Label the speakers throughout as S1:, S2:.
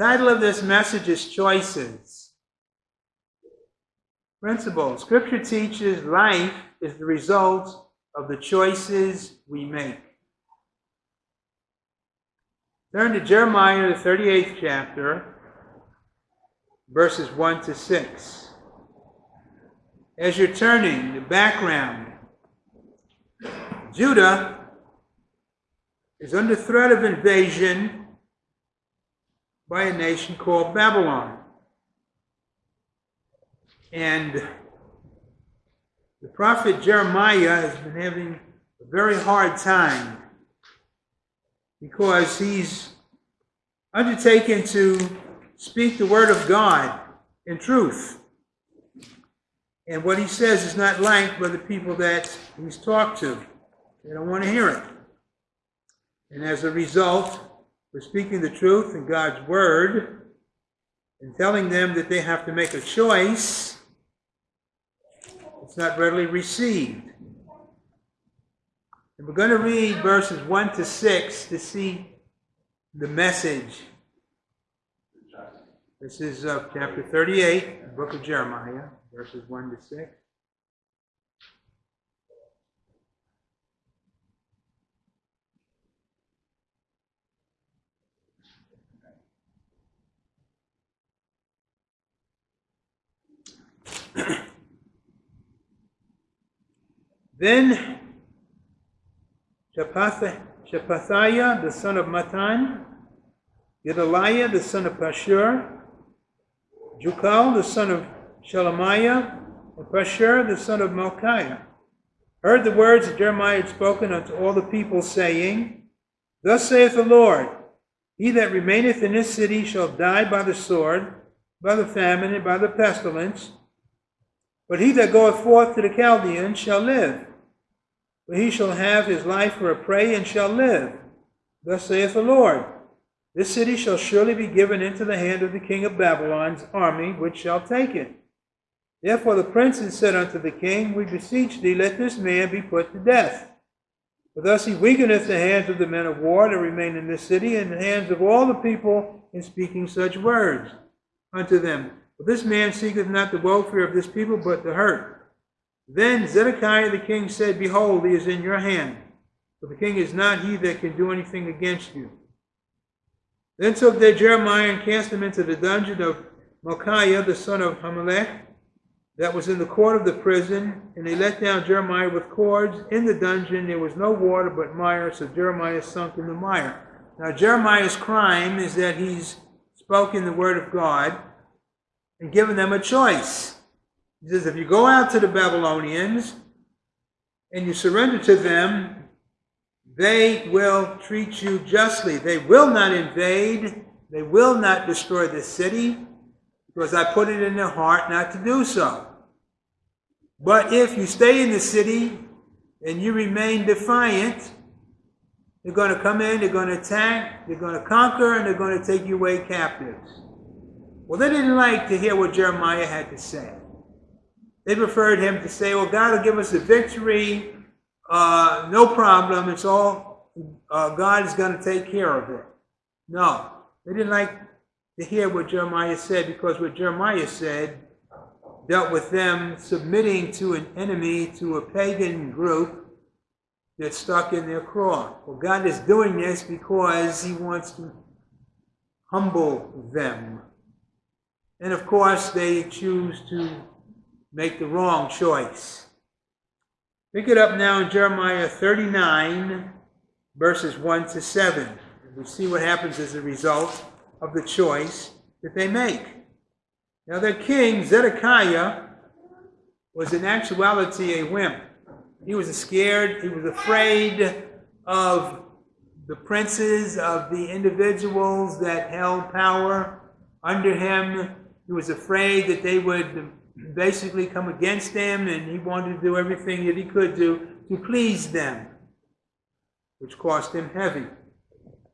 S1: title of this message is Choices. Principle. Scripture teaches life is the result of the choices we make. Turn to Jeremiah, the 38th chapter, verses 1 to 6. As you're turning, the background Judah is under threat of invasion by a nation called Babylon. And the prophet Jeremiah has been having a very hard time because he's undertaken to speak the word of God in truth. And what he says is not liked by the people that he's talked to. They don't want to hear it. And as a result, we're speaking the truth in God's word and telling them that they have to make a choice. It's not readily received. And we're going to read verses 1 to 6 to see the message. This is uh, chapter 38, the book of Jeremiah, verses 1 to 6. then Shephatiah, the son of Mattan, Gedaliah, the son of Pashur, Jucal, the son of Shelemiah, and Pashur, the son of Malchiah, heard the words that Jeremiah had spoken unto all the people, saying, Thus saith the Lord, He that remaineth in this city shall die by the sword, by the famine, and by the pestilence, but he that goeth forth to the Chaldeans shall live. For he shall have his life for a prey and shall live. Thus saith the Lord This city shall surely be given into the hand of the king of Babylon's army, which shall take it. Therefore the princes said unto the king, We beseech thee, let this man be put to death. For thus he weakeneth the hands of the men of war that remain in this city, and the hands of all the people in speaking such words unto them. For this man seeketh not the welfare of this people, but the hurt. Then Zedekiah the king said, Behold, he is in your hand, for the king is not he that can do anything against you. Then took they Jeremiah and cast him into the dungeon of Malchiah the son of Hammelech, that was in the court of the prison, and they let down Jeremiah with cords. In the dungeon there was no water but mire, so Jeremiah sunk in the mire. Now Jeremiah's crime is that he's spoken the word of God and given them a choice. He says, if you go out to the Babylonians and you surrender to them, they will treat you justly. They will not invade. They will not destroy the city because I put it in their heart not to do so. But if you stay in the city and you remain defiant, they're going to come in, they're going to attack, they're going to conquer, and they're going to take you away captives. Well, they didn't like to hear what Jeremiah had to say. They preferred him to say, well, God will give us the victory. Uh, no problem. It's all, uh, God is going to take care of it. No. They didn't like to hear what Jeremiah said because what Jeremiah said dealt with them submitting to an enemy, to a pagan group that stuck in their craw. Well, God is doing this because he wants to humble them. And of course, they choose to make the wrong choice. Pick it up now in Jeremiah 39, verses 1 to 7. And We see what happens as a result of the choice that they make. Now, their king, Zedekiah, was in actuality a wimp. He was scared, he was afraid of the princes, of the individuals that held power under him. He was afraid that they would basically come against them, and he wanted to do everything that he could do to please them, which cost him heavy.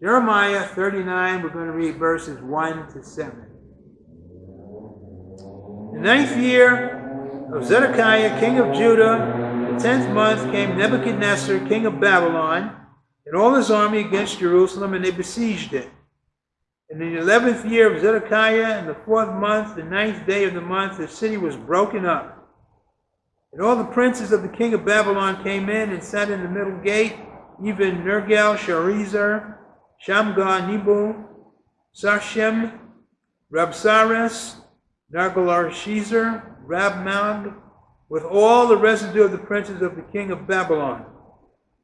S1: Jeremiah 39, we're going to read verses 1 to 7. The ninth year of Zedekiah, king of Judah, the tenth month, came Nebuchadnezzar, king of Babylon, and all his army against Jerusalem, and they besieged it. And in the eleventh year of Zedekiah, in the fourth month, the ninth day of the month, the city was broken up. And all the princes of the king of Babylon came in and sat in the middle gate, even Nergal, Sharezer, Shamgar, Nebo, Sarshem, Rabsaris, Nergalsharezer, Rabmag, with all the residue of the princes of the king of Babylon.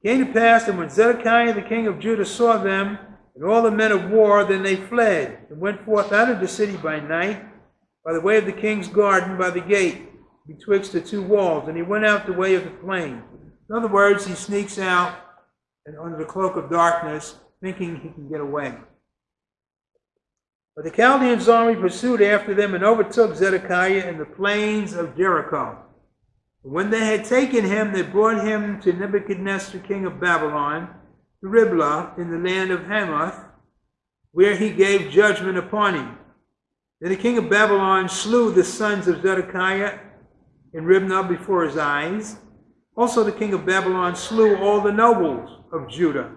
S1: It came to pass that when Zedekiah the king of Judah saw them, and all the men of war, then they fled, and went forth out of the city by night, by the way of the king's garden, by the gate, betwixt the two walls, and he went out the way of the plain. In other words, he sneaks out and under the cloak of darkness, thinking he can get away. But the Chaldeans' army pursued after them and overtook Zedekiah in the plains of Jericho. When they had taken him, they brought him to Nebuchadnezzar, king of Babylon, Riblah in the land of Hamath, where he gave judgment upon him. Then the king of Babylon slew the sons of Zedekiah in Riblah before his eyes. Also, the king of Babylon slew all the nobles of Judah.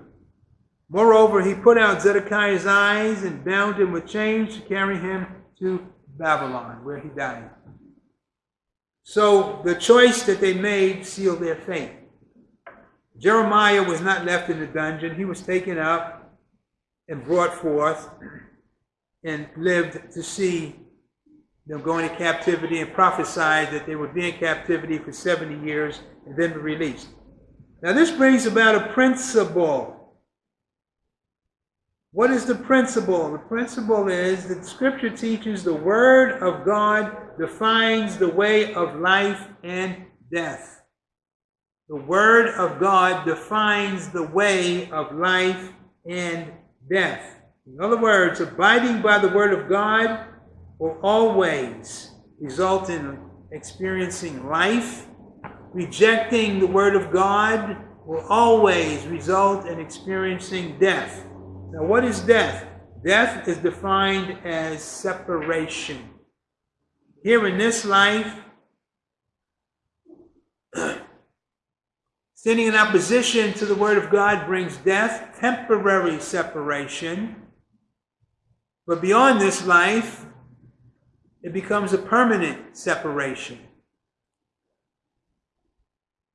S1: Moreover, he put out Zedekiah's eyes and bound him with chains to carry him to Babylon, where he died. So the choice that they made sealed their fate. Jeremiah was not left in the dungeon. He was taken up and brought forth and lived to see them go into captivity and prophesied that they would be in captivity for 70 years and then be released. Now, this brings about a principle. What is the principle? The principle is that Scripture teaches the Word of God defines the way of life and death. The Word of God defines the way of life and death. In other words, abiding by the Word of God will always result in experiencing life. Rejecting the Word of God will always result in experiencing death. Now, what is death? Death is defined as separation. Here in this life, Standing in opposition to the Word of God brings death, temporary separation. But beyond this life, it becomes a permanent separation.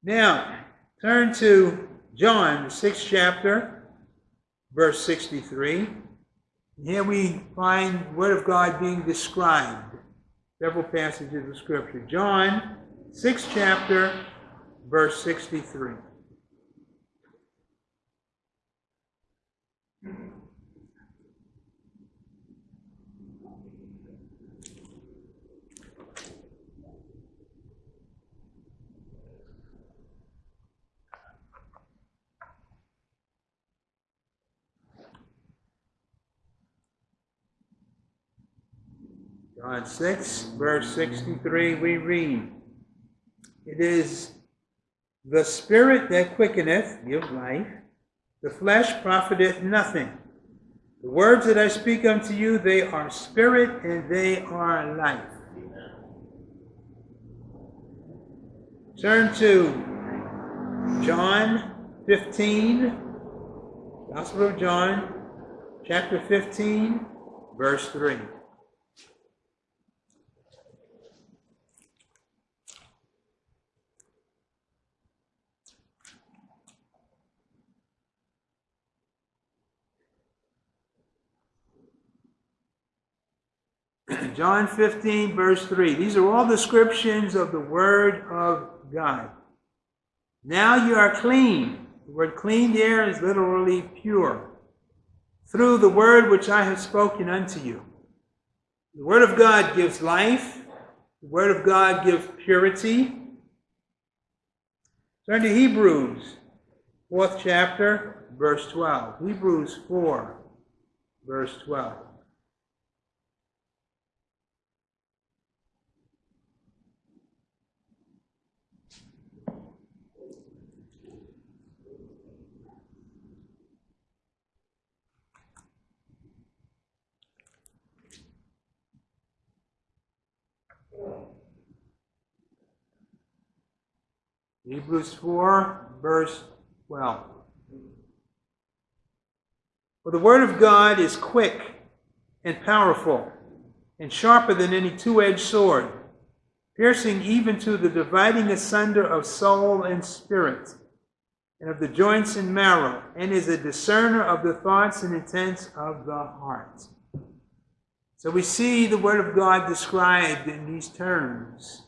S1: Now, turn to John, the sixth chapter, verse 63. Here we find the Word of God being described. Several passages of Scripture. John, sixth chapter, verse 63. John 6, verse 63, we read, It is the Spirit that quickeneth, give life, the flesh profiteth nothing. The words that I speak unto you, they are spirit and they are life. Turn to John 15, Gospel of John, chapter 15, verse 3. John 15, verse 3. These are all descriptions of the Word of God. Now you are clean. The word clean there is literally pure. Through the word which I have spoken unto you. The Word of God gives life. The Word of God gives purity. Turn to Hebrews, fourth chapter, verse 12. Hebrews 4, verse 12. Hebrews 4, verse 12. For the word of God is quick and powerful, and sharper than any two edged sword, piercing even to the dividing asunder of soul and spirit, and of the joints and marrow, and is a discerner of the thoughts and intents of the heart. So we see the Word of God described in these terms.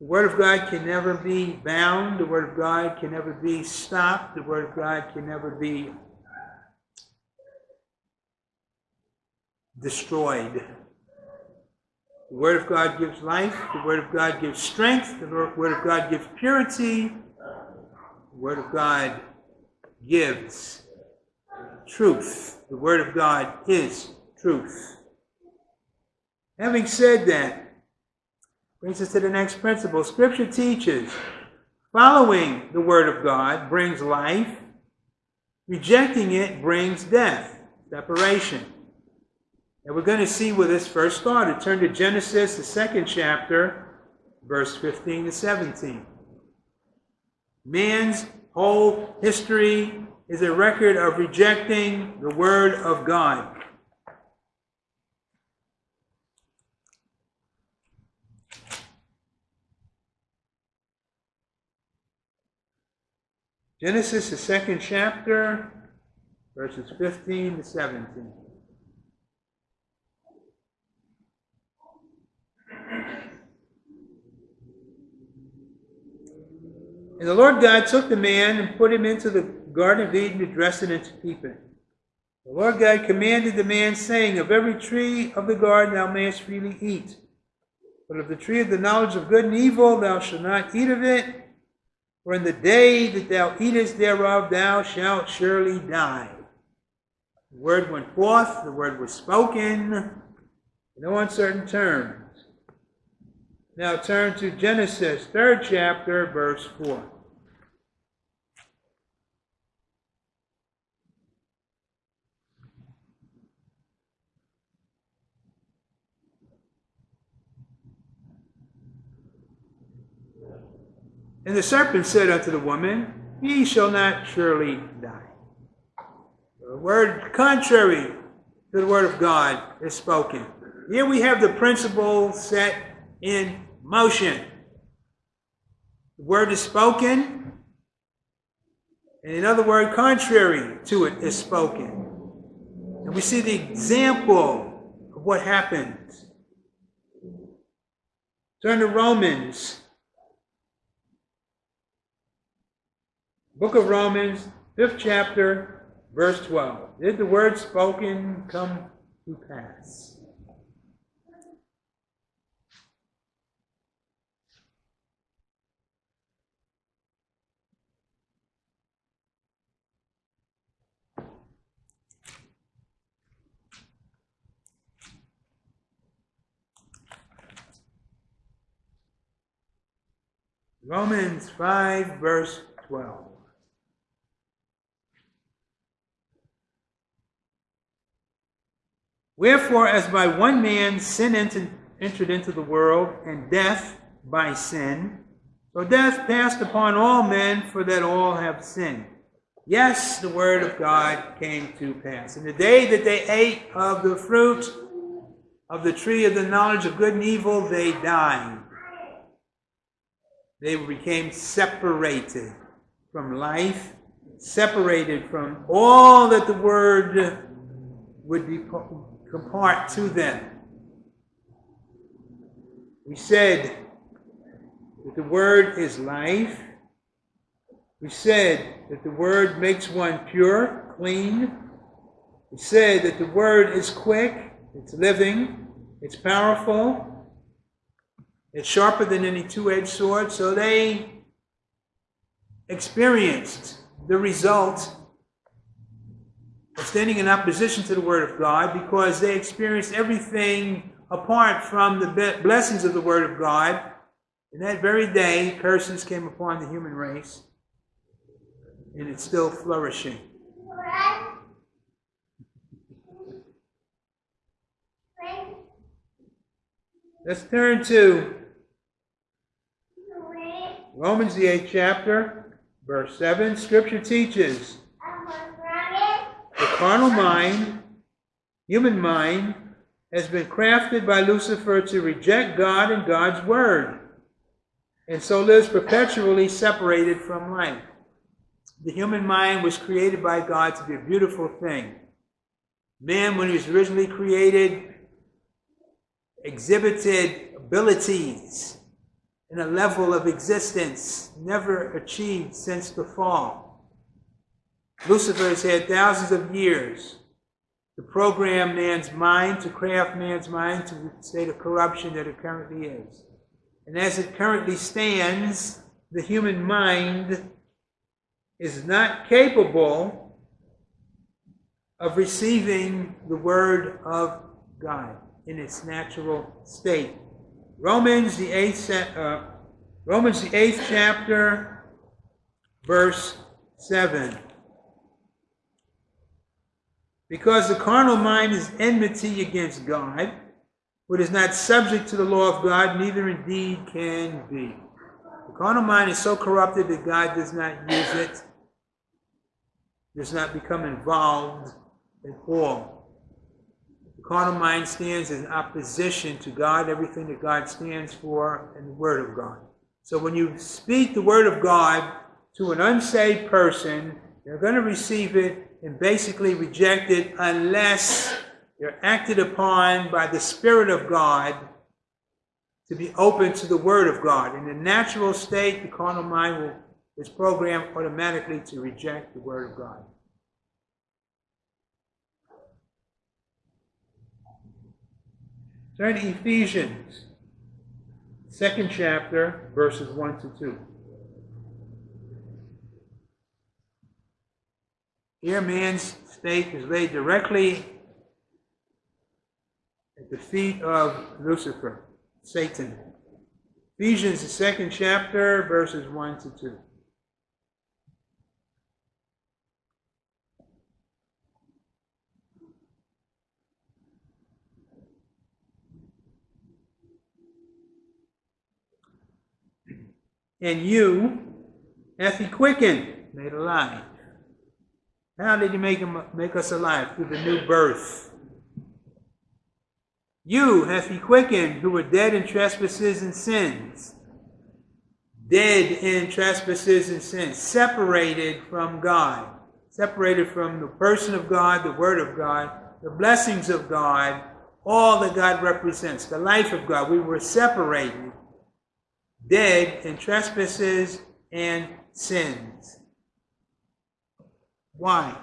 S1: The Word of God can never be bound. The Word of God can never be stopped. The Word of God can never be destroyed. The Word of God gives life. The Word of God gives strength. The Word of God gives purity. The Word of God gives truth. The Word of God is truth. Having said that, brings us to the next principle. Scripture teaches following the Word of God brings life, rejecting it brings death, separation. And we're going to see where this first started. Turn to Genesis, the second chapter, verse 15 to 17. Man's whole history is a record of rejecting the Word of God. Genesis, the second chapter, verses 15 to 17. And the Lord God took the man and put him into the Garden of Eden to dress it and to keep it. The Lord God commanded the man, saying, Of every tree of the garden thou mayest freely eat, but of the tree of the knowledge of good and evil thou shalt not eat of it, for in the day that thou eatest thereof thou shalt surely die. The word went forth, the word was spoken, in no uncertain terms. Now turn to Genesis, third chapter, verse 4. And the serpent said unto the woman, Ye shall not surely die. The word contrary to the word of God is spoken. Here we have the principle set in motion. The word is spoken, and another word contrary to it is spoken. And we see the example of what happens. Turn to Romans. Book of Romans, fifth chapter, verse 12. Did the word spoken come to pass? Romans 5, verse 12. Wherefore, as by one man sin entered into the world, and death by sin, so death passed upon all men, for that all have sinned. Yes, the word of God came to pass. In the day that they ate of the fruit of the tree of the knowledge of good and evil, they died they became separated from life, separated from all that the Word would impart to them. We said that the Word is life. We said that the Word makes one pure, clean. We said that the Word is quick, it's living, it's powerful, it's sharper than any two edged sword. So they experienced the result standing in opposition to the Word of God because they experienced everything apart from the blessings of the Word of God. In that very day, curses came upon the human race, and it's still flourishing. Let's turn to Romans, the eighth chapter, verse 7, Scripture teaches the carnal mind human mind has been crafted by Lucifer to reject God and God's word, and so lives perpetually separated from life. The human mind was created by God to be a beautiful thing. Man, when he was originally created, exhibited abilities and a level of existence never achieved since the fall. Lucifer has had thousands of years to program man's mind, to craft man's mind to the state of corruption that it currently is. And as it currently stands, the human mind is not capable of receiving the Word of God in its natural state. Romans the eighth uh, Romans the eighth chapter, verse seven. Because the carnal mind is enmity against God, but is not subject to the law of God, neither indeed can be. The carnal mind is so corrupted that God does not use it, does not become involved at all. The carnal mind stands in opposition to God, everything that God stands for, and the Word of God. So when you speak the Word of God to an unsaved person, they're going to receive it and basically rejected unless they're acted upon by the Spirit of God to be open to the Word of God. In the natural state, the carnal mind will, is programmed automatically to reject the Word of God. Turn to Ephesians, second chapter, verses 1 to 2. Here, man's state is laid directly at the feet of Lucifer, Satan. Ephesians, the second chapter, verses 1 to 2. And you hath he quickened, made alive how did he make, him, make us alive? Through the new birth. You hath he quickened who were dead in trespasses and sins. Dead in trespasses and sins. Separated from God. Separated from the person of God, the word of God, the blessings of God, all that God represents, the life of God. We were separated. Dead in trespasses and sins. Why?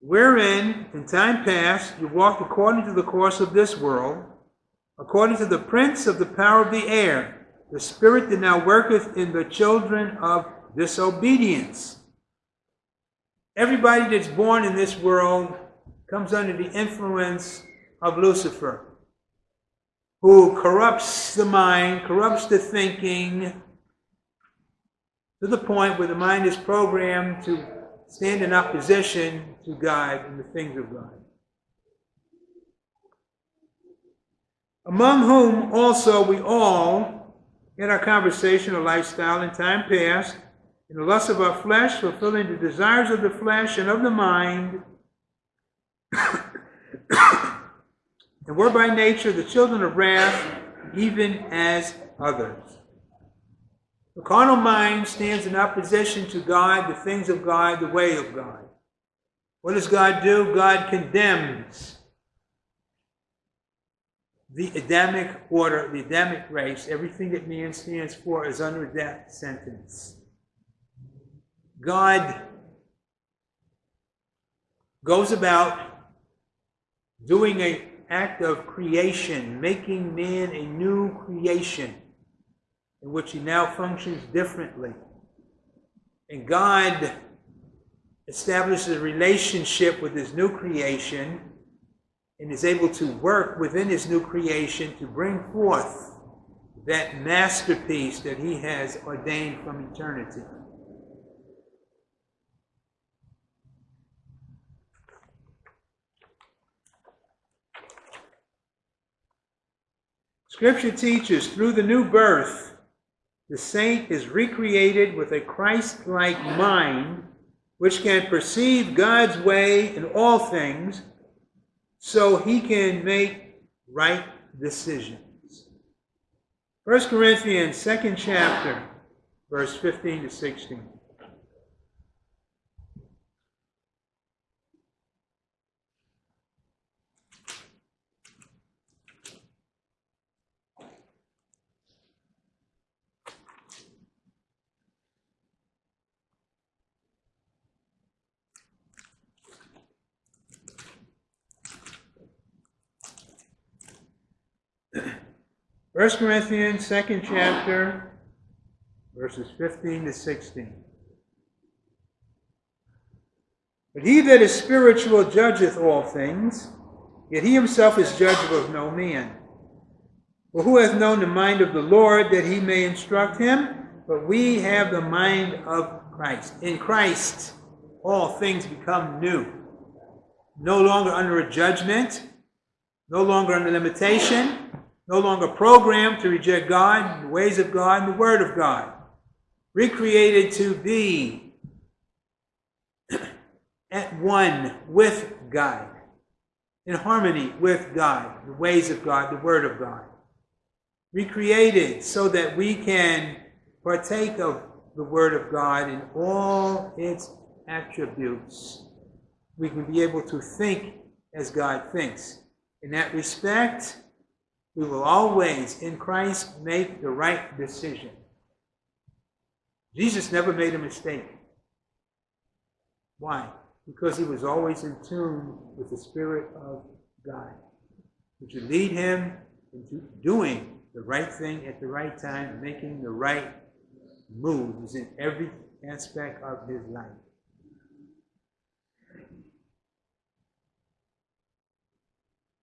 S1: Wherein, in time past, you walked according to the course of this world, according to the prince of the power of the air, the spirit that now worketh in the children of disobedience. Everybody that's born in this world comes under the influence of Lucifer, who corrupts the mind, corrupts the thinking, to the point where the mind is programmed to stand in opposition to God and the things of God. Among whom also we all, in our conversation or lifestyle in time past, in the lust of our flesh, fulfilling the desires of the flesh and of the mind, and were by nature the children of wrath, even as others. The carnal mind stands in opposition to God, the things of God, the way of God. What does God do? God condemns the Adamic order, the Adamic race. Everything that man stands for is under death sentence. God goes about doing an act of creation, making man a new creation in which he now functions differently. And God establishes a relationship with his new creation and is able to work within his new creation to bring forth that masterpiece that he has ordained from eternity. Scripture teaches through the new birth, the saint is recreated with a Christ like mind which can perceive God's way in all things, so he can make right decisions. 1 Corinthians, second chapter, verse 15 to 16. 1 Corinthians, second chapter, verses 15 to 16. But he that is spiritual judgeth all things, yet he himself is judge of no man. For who hath known the mind of the Lord that he may instruct him? But we have the mind of Christ. In Christ, all things become new. No longer under a judgment, no longer under limitation, no longer programmed to reject God, the ways of God, and the Word of God. Recreated to be at one with God, in harmony with God, the ways of God, the Word of God. Recreated so that we can partake of the Word of God in all its attributes. We can be able to think as God thinks. In that respect, we will always, in Christ, make the right decision. Jesus never made a mistake. Why? Because he was always in tune with the Spirit of God, which would lead him into doing the right thing at the right time, making the right moves in every aspect of his life.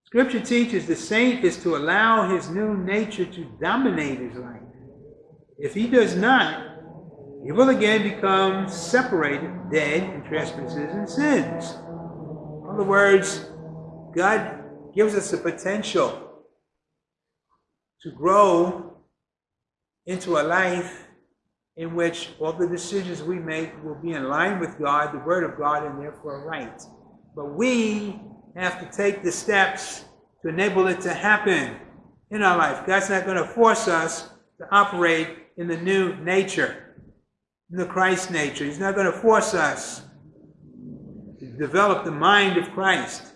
S1: Scripture teaches the saint is to allow his new nature to dominate his life. If he does not, he will again become separated, dead in trespasses and sins. In other words, God gives us the potential to grow into a life in which all the decisions we make will be in line with God, the Word of God, and therefore right. But we have to take the steps to enable it to happen in our life. God's not going to force us to operate in the new nature, in the Christ nature. He's not going to force us to develop the mind of Christ.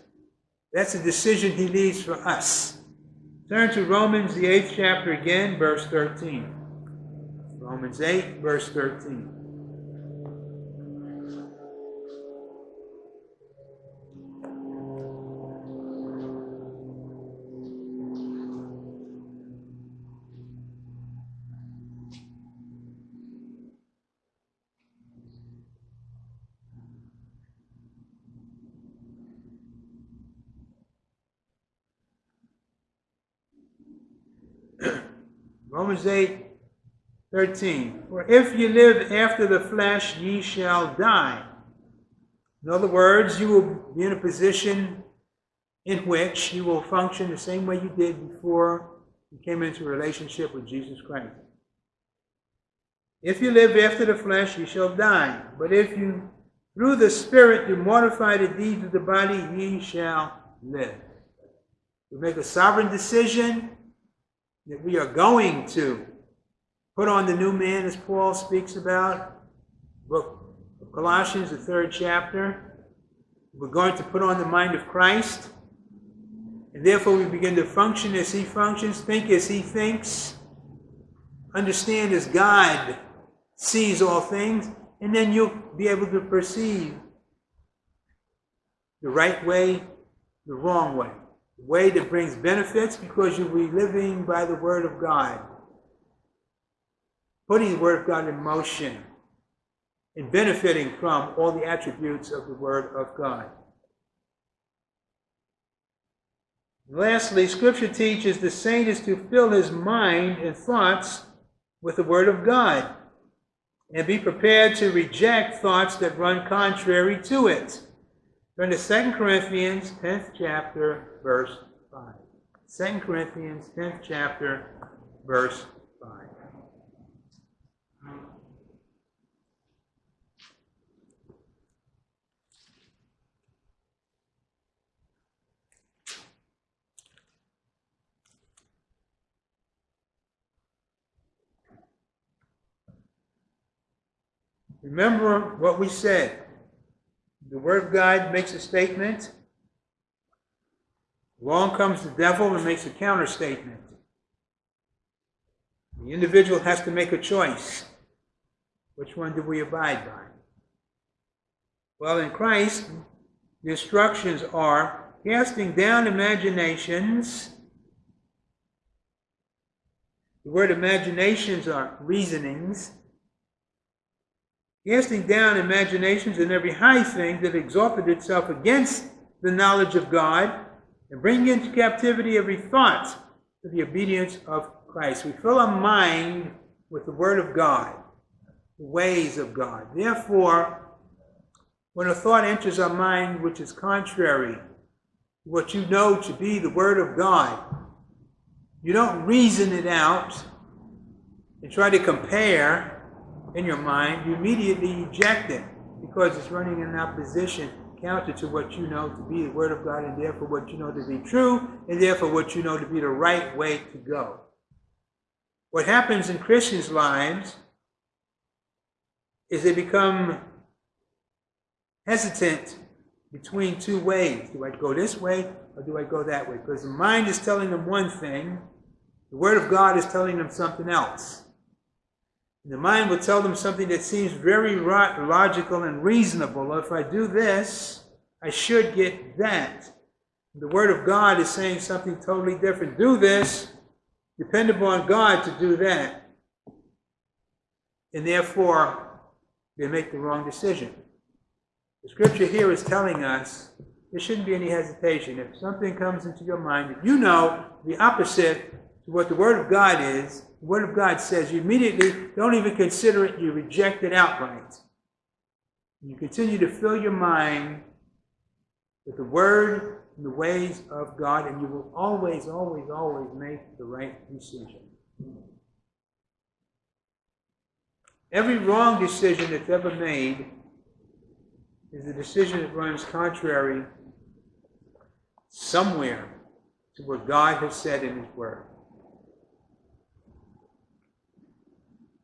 S1: That's a decision he leaves for us. Turn to Romans, the eighth chapter again, verse 13. Romans 8, verse 13. Romans 8, 13. For if you live after the flesh, ye shall die. In other words, you will be in a position in which you will function the same way you did before you came into relationship with Jesus Christ. If you live after the flesh, you shall die. But if you through the Spirit do mortify the deeds of the body, ye shall live. You make a sovereign decision that we are going to put on the new man, as Paul speaks about, book of Colossians, the third chapter. We're going to put on the mind of Christ. And therefore, we begin to function as he functions, think as he thinks, understand as God sees all things, and then you'll be able to perceive the right way, the wrong way way that brings benefits because you'll be living by the Word of God, putting the Word of God in motion, and benefiting from all the attributes of the Word of God. Lastly, Scripture teaches the saint is to fill his mind and thoughts with the Word of God and be prepared to reject thoughts that run contrary to it. Turn to 2 Corinthians 10th chapter, verse 5. 2 Corinthians 10th chapter, verse 5. Remember what we said. The Word of God makes a statement Along comes the devil and makes a counter statement. The individual has to make a choice. Which one do we abide by? Well, in Christ, the instructions are casting down imaginations. The word imaginations are reasonings. Casting down imaginations and every high thing that exalted itself against the knowledge of God, and bring into captivity every thought to the obedience of Christ. We fill our mind with the Word of God, the ways of God. Therefore, when a thought enters our mind which is contrary to what you know to be the Word of God, you don't reason it out and try to compare in your mind. You immediately eject it because it's running in opposition counter to what you know to be the Word of God, and therefore what you know to be true, and therefore what you know to be the right way to go. What happens in Christians' lives is they become hesitant between two ways. Do I go this way or do I go that way? Because the mind is telling them one thing, the Word of God is telling them something else. The mind will tell them something that seems very logical and reasonable. If I do this, I should get that. The Word of God is saying something totally different. Do this, depend upon God to do that. And therefore, they make the wrong decision. The scripture here is telling us there shouldn't be any hesitation. If something comes into your mind that you know the opposite to what the Word of God is, the Word of God says, you immediately don't even consider it, you reject it outright. You continue to fill your mind with the Word and the ways of God, and you will always, always, always make the right decision. Every wrong decision that's ever made is a decision that runs contrary somewhere to what God has said in His Word.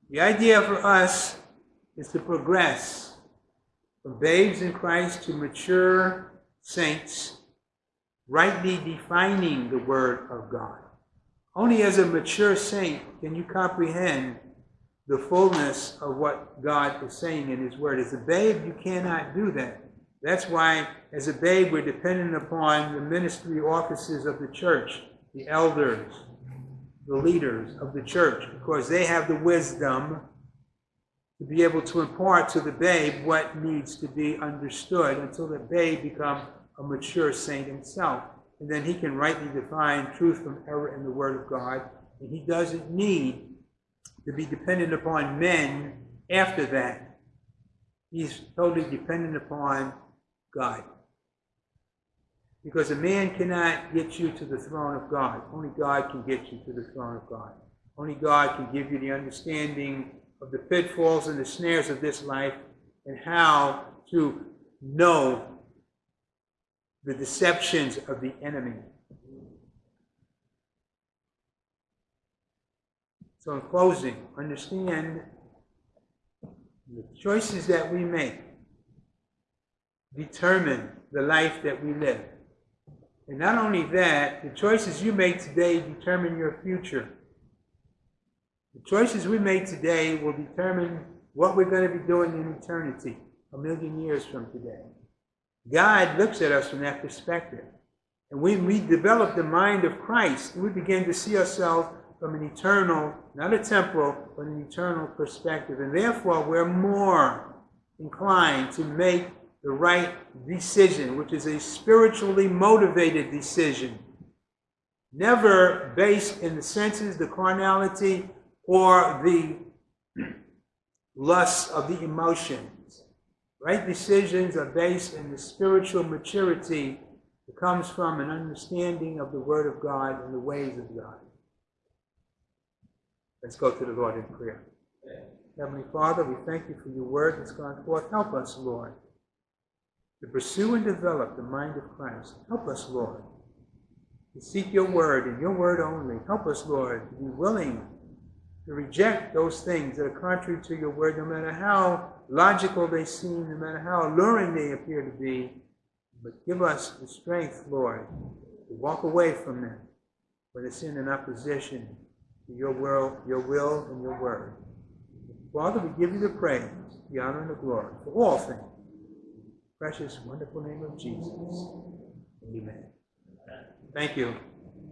S1: The idea for us is to progress from babes in Christ to mature saints, rightly defining the Word of God. Only as a mature saint can you comprehend the fullness of what God is saying in His Word. As a babe, you cannot do that. That's why, as a babe, we're dependent upon the ministry offices of the church, the elders, the leaders of the church, because they have the wisdom to be able to impart to the babe what needs to be understood until the babe becomes a mature saint himself. And then he can rightly define truth from error in the Word of God. And he doesn't need to be dependent upon men after that. He's totally dependent upon God. Because a man cannot get you to the throne of God. Only God can get you to the throne of God. Only God can give you the understanding of the pitfalls and the snares of this life and how to know the deceptions of the enemy. So, in closing, understand the choices that we make determine the life that we live. And not only that, the choices you make today determine your future. The choices we make today will determine what we're going to be doing in eternity, a million years from today. God looks at us from that perspective. And when we develop the mind of Christ, we begin to see ourselves from an eternal, not a temporal, but an eternal perspective. And therefore, we're more inclined to make the right decision, which is a spiritually motivated decision. Never based in the senses, the carnality, or the lusts of the emotions. Right decisions are based in the spiritual maturity that comes from an understanding of the Word of God and the ways of God. Let's go to the Lord in prayer. Heavenly Father, we thank you for your word that's gone forth. Help us, Lord, to pursue and develop the mind of Christ. Help us, Lord, to seek your word and your word only. Help us, Lord, to be willing to reject those things that are contrary to your word, no matter how logical they seem, no matter how alluring they appear to be. But give us the strength, Lord, to walk away from them when it's in an opposition to your will, your will and your word. Father, we give you the praise, the honor, and the glory for all things. Precious, wonderful name of Jesus. Amen. Thank you.